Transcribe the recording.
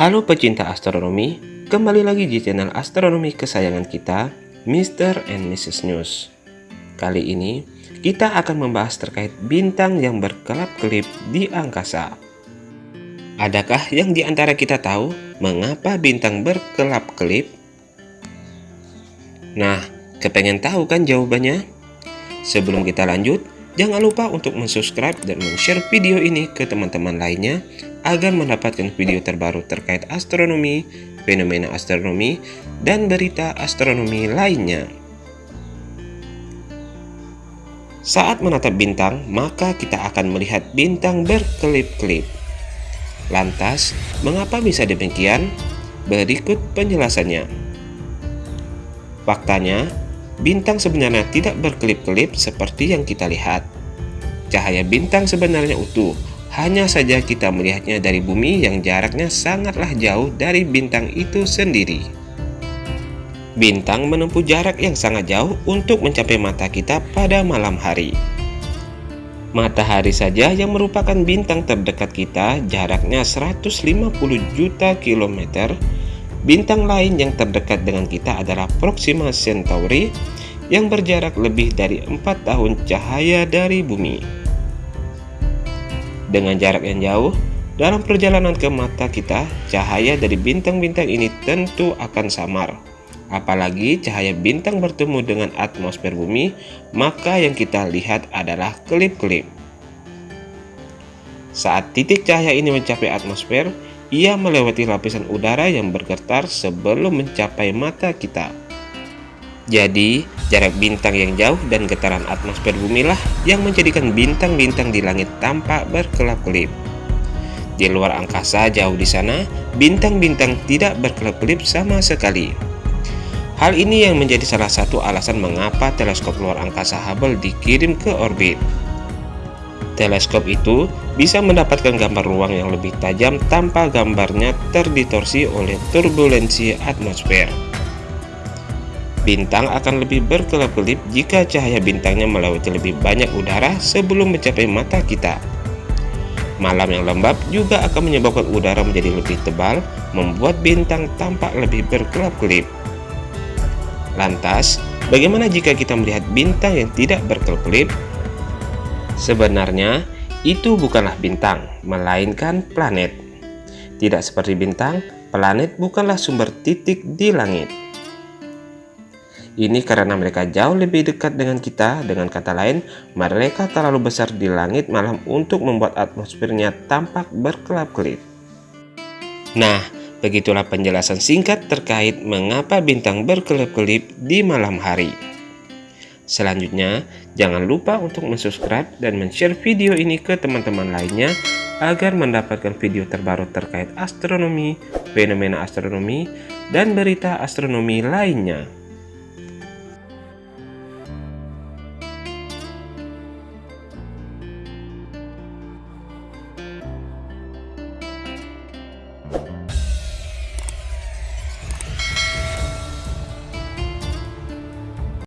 Halo pecinta astronomi, kembali lagi di channel astronomi kesayangan kita, Mr. and Mrs. News. Kali ini, kita akan membahas terkait bintang yang berkelap-kelip di angkasa. Adakah yang di antara kita tahu mengapa bintang berkelap-kelip? Nah, kepengen tahu kan jawabannya? Sebelum kita lanjut, jangan lupa untuk mensubscribe dan men-share video ini ke teman-teman lainnya agar mendapatkan video terbaru terkait astronomi, fenomena astronomi, dan berita astronomi lainnya. Saat menatap bintang, maka kita akan melihat bintang berkelip-kelip. Lantas, mengapa bisa demikian? Berikut penjelasannya. Faktanya, bintang sebenarnya tidak berkelip-kelip seperti yang kita lihat. Cahaya bintang sebenarnya utuh, hanya saja kita melihatnya dari bumi yang jaraknya sangatlah jauh dari bintang itu sendiri. Bintang menempuh jarak yang sangat jauh untuk mencapai mata kita pada malam hari. Matahari saja yang merupakan bintang terdekat kita jaraknya 150 juta kilometer. Bintang lain yang terdekat dengan kita adalah Proxima Centauri yang berjarak lebih dari 4 tahun cahaya dari bumi. Dengan jarak yang jauh, dalam perjalanan ke mata kita, cahaya dari bintang-bintang ini tentu akan samar. Apalagi cahaya bintang bertemu dengan atmosfer bumi, maka yang kita lihat adalah kelip-kelip. Saat titik cahaya ini mencapai atmosfer, ia melewati lapisan udara yang bergetar sebelum mencapai mata kita. Jadi, jarak bintang yang jauh dan getaran atmosfer bumi lah yang menjadikan bintang-bintang di langit tampak berkelap-kelip. Di luar angkasa jauh di sana, bintang-bintang tidak berkelap-kelip sama sekali. Hal ini yang menjadi salah satu alasan mengapa teleskop luar angkasa Hubble dikirim ke orbit. Teleskop itu bisa mendapatkan gambar ruang yang lebih tajam tanpa gambarnya terdistorsi oleh turbulensi atmosfer. Bintang akan lebih berkelap-kelip jika cahaya bintangnya melewati lebih banyak udara sebelum mencapai mata kita. Malam yang lembab juga akan menyebabkan udara menjadi lebih tebal, membuat bintang tampak lebih berkelap-kelip. Lantas, bagaimana jika kita melihat bintang yang tidak berkelap-kelip? Sebenarnya, itu bukanlah bintang, melainkan planet. Tidak seperti bintang, planet bukanlah sumber titik di langit. Ini karena mereka jauh lebih dekat dengan kita, dengan kata lain, mereka terlalu besar di langit malam untuk membuat atmosfernya tampak berkelap-kelip. Nah, begitulah penjelasan singkat terkait mengapa bintang berkelip-kelip di malam hari. Selanjutnya, jangan lupa untuk subscribe dan share video ini ke teman-teman lainnya agar mendapatkan video terbaru terkait astronomi, fenomena astronomi, dan berita astronomi lainnya.